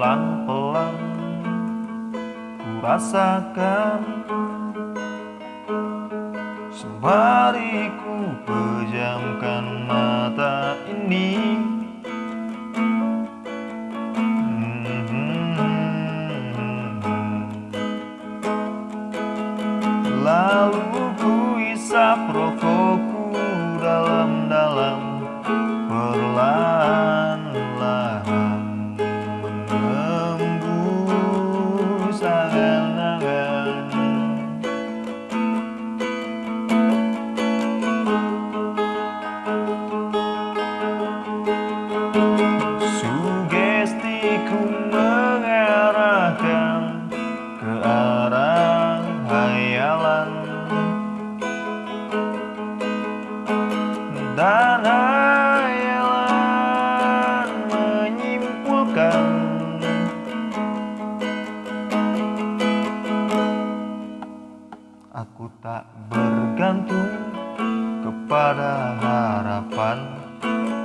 Pelan-pelan ku rasakan Sembari ku pejamkan mata ini Sugestiku mengarahkan ke arah hayalan Dan hayalan menyimpulkan. Aku tak bergantung kepada harapan.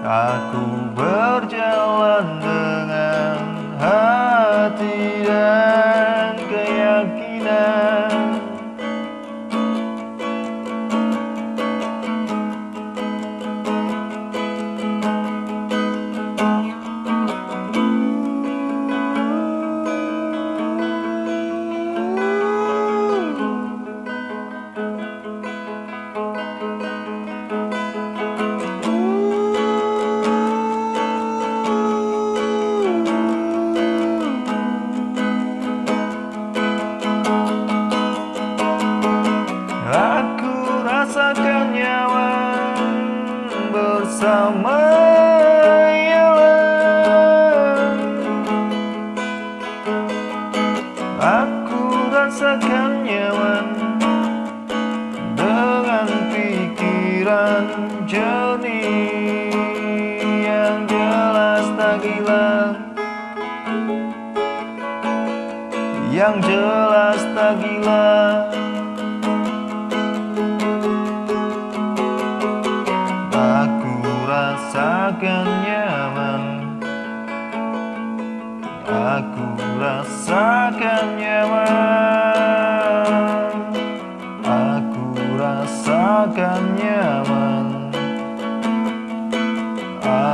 Aku berjalan dengan hati pikiran jernih yang jelas tak gila. Yang jelas tak gila. Aku rasakan nyaman. Aku rasakan nyaman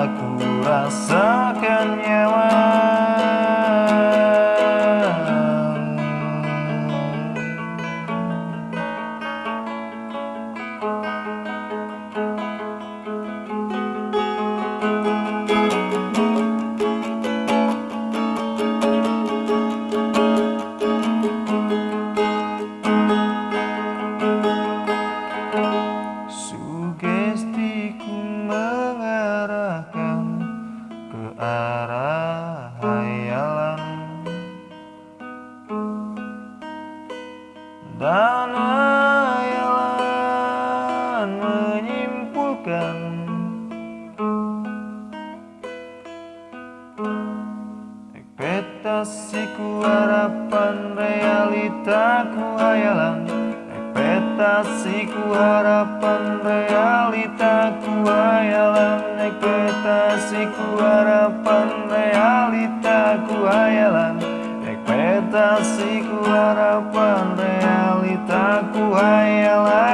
Aku rasakan nyaman harapan realitaku hayalan Ekspektasiku harapan realitaku hayalan Ekspektasiku harapan realitaku hayalan Ekspektasiku harapan realitaku hayalan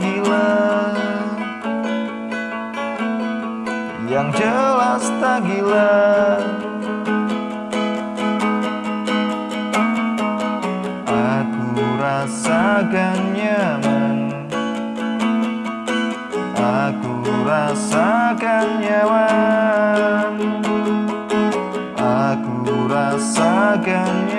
gila, yang jelas tak gila. Aku rasakan nyaman Aku rasakan nyaman rasakan nyaman